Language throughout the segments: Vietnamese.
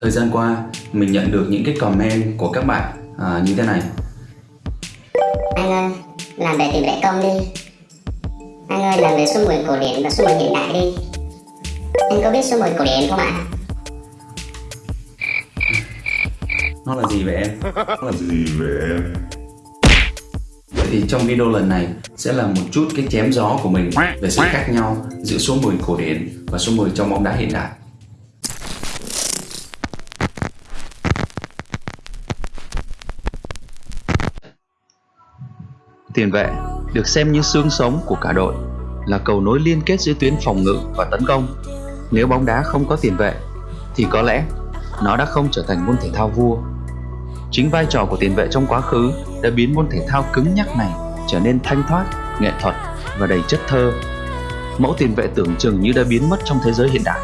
Thời gian qua, mình nhận được những cái comment của các bạn à, như thế này. Anh ơi, làm về tỷ lệ công đi. Anh ơi, làm về số 10 cổ điển và số 10 hiện đại đi. Anh có biết số 10 cổ điển không ạ? Nó là gì vậy em? Nó là gì vậy em? Vậy thì trong video lần này sẽ là một chút cái chém gió của mình về sự khác nhau giữa số 10 cổ điển và số 10 trong bóng đá hiện đại. Tiền vệ được xem như xương sống của cả đội, là cầu nối liên kết giữa tuyến phòng ngự và tấn công. Nếu bóng đá không có tiền vệ, thì có lẽ nó đã không trở thành môn thể thao vua. Chính vai trò của tiền vệ trong quá khứ đã biến môn thể thao cứng nhắc này trở nên thanh thoát, nghệ thuật và đầy chất thơ. Mẫu tiền vệ tưởng chừng như đã biến mất trong thế giới hiện đại.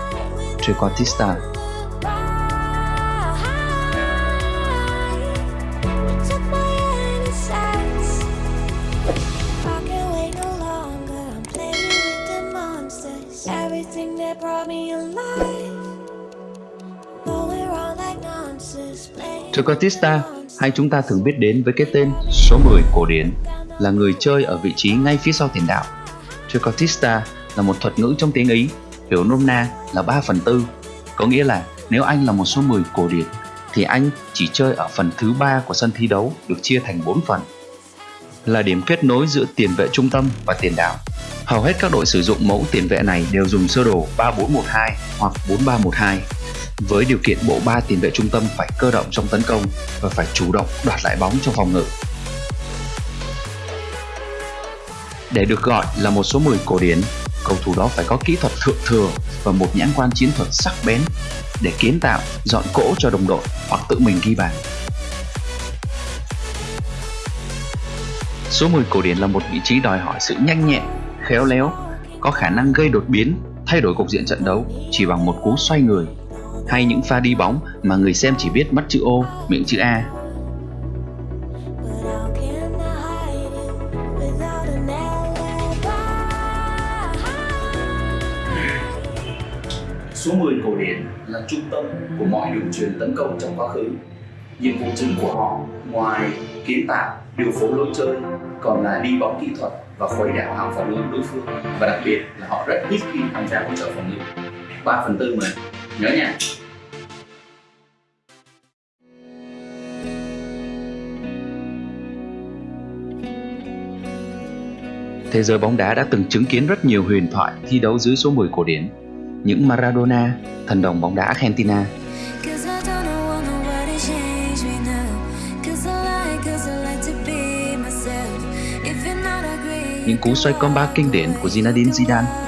Trequartista monsters. Hay chúng ta thường biết đến với cái tên số 10 cổ điển là người chơi ở vị trí ngay phía sau tiền đạo. Trequartista là một thuật ngữ trong tiếng Ý, hiểu nôm na là 3 phần tư, có nghĩa là nếu anh là một số 10 cổ điển thì anh chỉ chơi ở phần thứ ba của sân thi đấu được chia thành 4 phần là điểm kết nối giữa tiền vệ trung tâm và tiền đạo. Hầu hết các đội sử dụng mẫu tiền vệ này đều dùng sơ đồ 3412 hoặc 4312 với điều kiện bộ ba tiền vệ trung tâm phải cơ động trong tấn công và phải chủ động đoạt lại bóng trong phòng ngự. Để được gọi là một số 10 cổ điển, cầu thủ đó phải có kỹ thuật thượng thừa và một nhãn quan chiến thuật sắc bén để kiến tạo, dọn cỗ cho đồng đội hoặc tự mình ghi bàn. Số 10 cổ điển là một vị trí đòi hỏi sự nhanh nhẹn, khéo léo, có khả năng gây đột biến, thay đổi cục diện trận đấu chỉ bằng một cú xoay người hay những pha đi bóng mà người xem chỉ biết mắt chữ O, miệng chữ A. Số 10 cổ điển là trung tâm của mọi đường truyền tấn công trong quá khứ. Nhiệm vụ chính của họ ngoài kiến tạo, điều phối lối chơi còn là đi bóng kỹ thuật và khuấy đảo hàng phòng ngự đối phương và đặc biệt là họ rất ít khi tham gia hỗ trợ phòng ngự 3 phần tư mà nhớ nha. Thế giới bóng đá đã từng chứng kiến rất nhiều huyền thoại thi đấu dưới số 10 cổ điển. Những Maradona, thần đồng bóng đá Argentina, những cú xoay combat kinh điển của Zinedine Zidane,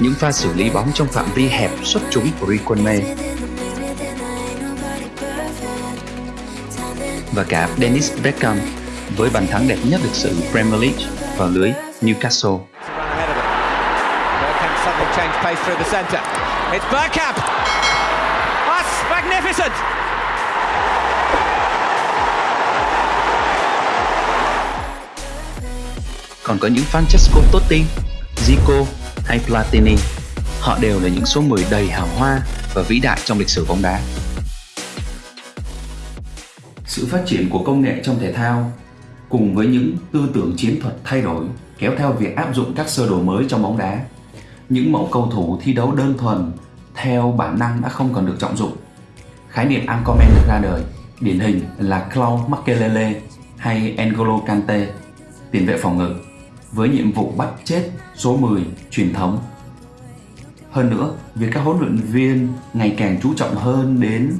những pha xử lý bóng trong phạm vi hẹp xuất chúng của Riquelme và cả Dennis Beckham với bàn thắng đẹp nhất lịch sử Premier League vào lưới Newcastle. Còn có những Francesco Totti, Zico hay Platini, họ đều là những số 10 đầy hào hoa và vĩ đại trong lịch sử bóng đá. Sự phát triển của công nghệ trong thể thao cùng với những tư tưởng chiến thuật thay đổi kéo theo việc áp dụng các sơ đồ mới trong bóng đá. Những mẫu cầu thủ thi đấu đơn thuần theo bản năng đã không còn được trọng dụng. Khái niệm Ancomen được ra đời, điển hình là Claude Makelele hay N'Golo Kante, tiền vệ phòng ngự, với nhiệm vụ bắt chết số 10 truyền thống. Hơn nữa, việc các huấn luyện viên ngày càng chú trọng hơn đến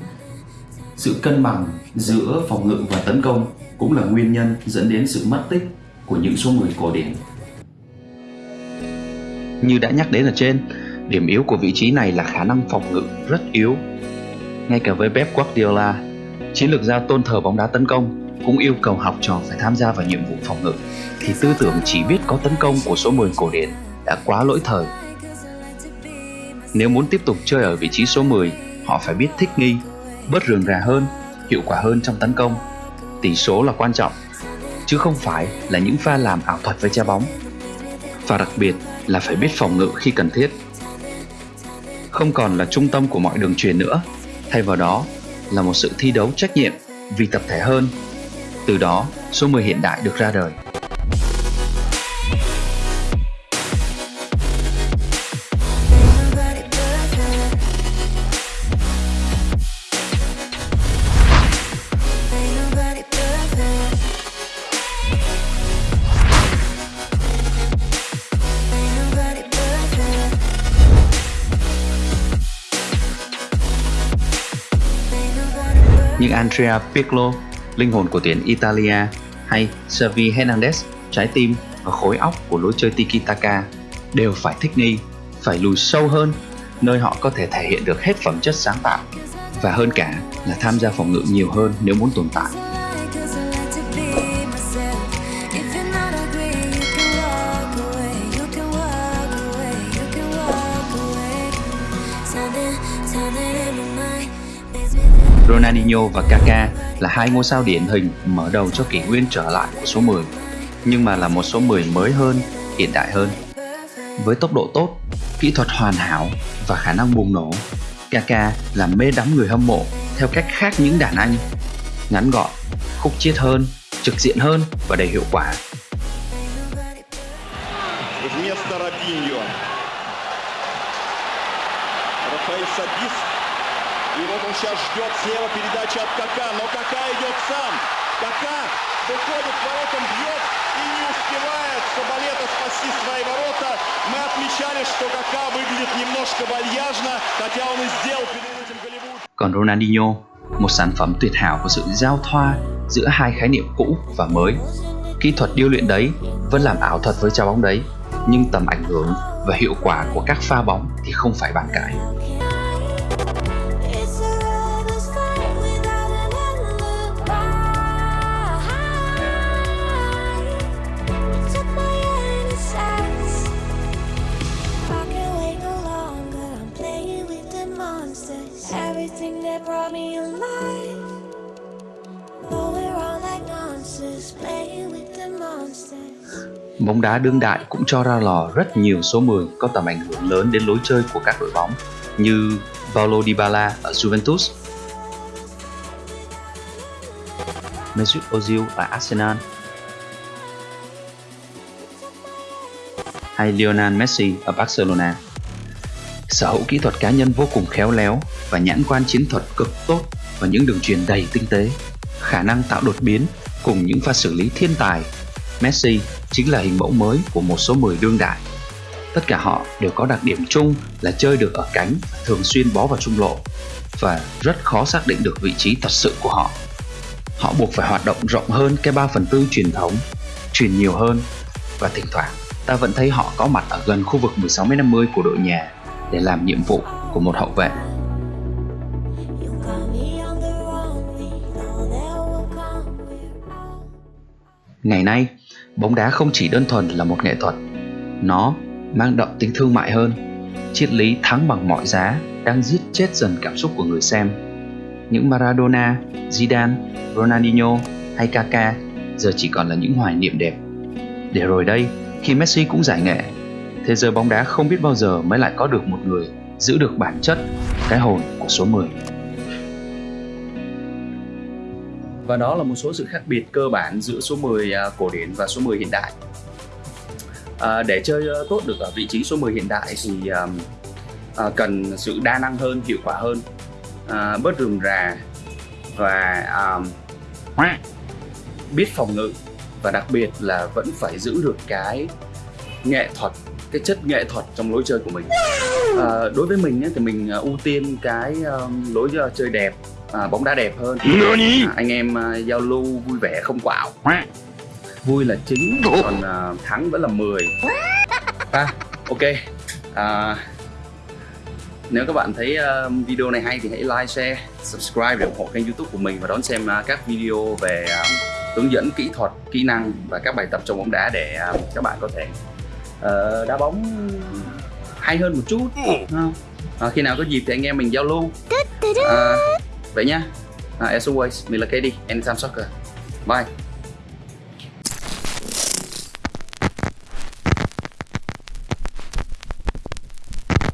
sự cân bằng giữa phòng ngự và tấn công cũng là nguyên nhân dẫn đến sự mất tích của những số 10 cổ điển. Như đã nhắc đến ở trên, điểm yếu của vị trí này là khả năng phòng ngự rất yếu. Ngay cả với Pep Guardiola, chiến lược gia tôn thờ bóng đá tấn công cũng yêu cầu học trò phải tham gia vào nhiệm vụ phòng ngự thì tư tưởng chỉ biết có tấn công của số 10 cổ điển đã quá lỗi thời. Nếu muốn tiếp tục chơi ở vị trí số 10, họ phải biết thích nghi, bớt rườm rà hơn, hiệu quả hơn trong tấn công. Tỷ số là quan trọng, chứ không phải là những pha làm ảo thuật với trái bóng. Và đặc biệt là phải biết phòng ngự khi cần thiết. không còn là trung tâm của mọi đường truyền nữa, thay vào đó là một sự thi đấu trách nhiệm vì tập thể hơn. Từ đó, số 10 hiện đại được ra đời. nhưng Andrea Piccolo linh hồn của tuyển Italia, hay Xavi Hernandez, trái tim và khối óc của lối chơi tiki-taka đều phải thích nghi, phải lùi sâu hơn, nơi họ có thể thể hiện được hết phẩm chất sáng tạo và hơn cả là tham gia phòng ngự nhiều hơn nếu muốn tồn tại. Ronaldinho và Kaká là hai ngôi sao điển hình mở đầu cho kỷ nguyên trở lại của số 10, nhưng mà là một số 10 mới hơn, hiện đại hơn. Với tốc độ tốt, kỹ thuật hoàn hảo và khả năng bùng nổ, Kaká làm mê đắm người hâm mộ theo cách khác những đàn anh. Ngắn gọn, khúc chiết hơn, trực diện hơn và đầy hiệu quả. И вот он сейчас ждет слева передача от Кака. Но Кака идет сам. Кака выходит к воротам, бьет и не успевает Сабалета спасти свои ворота. Мы отмечали, что Кака выглядит немножко вальяжно, хотя он и сделал перед этим Голливуд. Còn Ronaldinho, một sản phẩm tuyệt hảo của sự giao thoa giữa hai khái niệm cũ và mới. Kỹ thuật điêu luyện đấy vẫn làm ảo thuật với trái bóng đấy, nhưng tầm ảnh hưởng và hiệu quả của các pha bóng thì không phải bàn cãi. Bóng đá đương đại cũng cho ra lò rất nhiều số 10 có tầm ảnh hưởng lớn đến lối chơi của các đội bóng như Paulo Dybala ở Juventus, Mesut Ozil ở Arsenal hay Lionel Messi ở Barcelona. Sở hữu kỹ thuật cá nhân vô cùng khéo léo và nhãn quan chiến thuật cực tốt và những đường truyền đầy tinh tế, khả năng tạo đột biến cùng những pha xử lý thiên tài Messi chính là hình mẫu mới của một số 10 đương đại. Tất cả họ đều có đặc điểm chung là chơi được ở cánh, thường xuyên bó vào trung lộ và rất khó xác định được vị trí thật sự của họ. Họ buộc phải hoạt động rộng hơn cái 3 phần tư truyền thống, truyền nhiều hơn và thỉnh thoảng ta vẫn thấy họ có mặt ở gần khu vực 16m50 của đội nhà để làm nhiệm vụ của một hậu vệ. Ngày nay, bóng đá không chỉ đơn thuần là một nghệ thuật, nó mang đậm tính thương mại hơn. Triết lý thắng bằng mọi giá đang giết chết dần cảm xúc của người xem. Những Maradona, Zidane, Ronaldinho hay Kaka giờ chỉ còn là những hoài niệm đẹp. Để rồi đây, khi Messi cũng giải nghệ, thế giới bóng đá không biết bao giờ mới lại có được một người giữ được bản chất, cái hồn của số 10. Và đó là một số sự khác biệt cơ bản giữa số 10 à, cổ điển và số 10 hiện đại. À, để chơi à, tốt được ở vị trí số 10 hiện đại thì à, cần sự đa năng hơn, hiệu quả hơn, à, bớt rườm rà và à, biết phòng ngự. Và đặc biệt là vẫn phải giữ được cái nghệ thuật cái chất nghệ thuật trong lối chơi của mình. À, đối với mình ấy, thì mình à, ưu tiên cái um, lối chơi đẹp à, bóng đá đẹp hơn. À, anh em à, giao lưu vui vẻ không quạo. Vui là chính còn à, thắng vẫn là 10 à, ok. À, nếu các bạn thấy à, video này hay thì hãy like, share, subscribe để ủng hộ kênh youtube của mình và đón xem à, các video về à, hướng dẫn kỹ thuật, kỹ năng và các bài tập trong bóng đá để à, các bạn có thể ờ, đá bóng hay hơn một chút? À, khi nào có dịp thì anh em mình giao lưu. À, vậy nhá. À, as always mình là KD Anytime Soccer bye.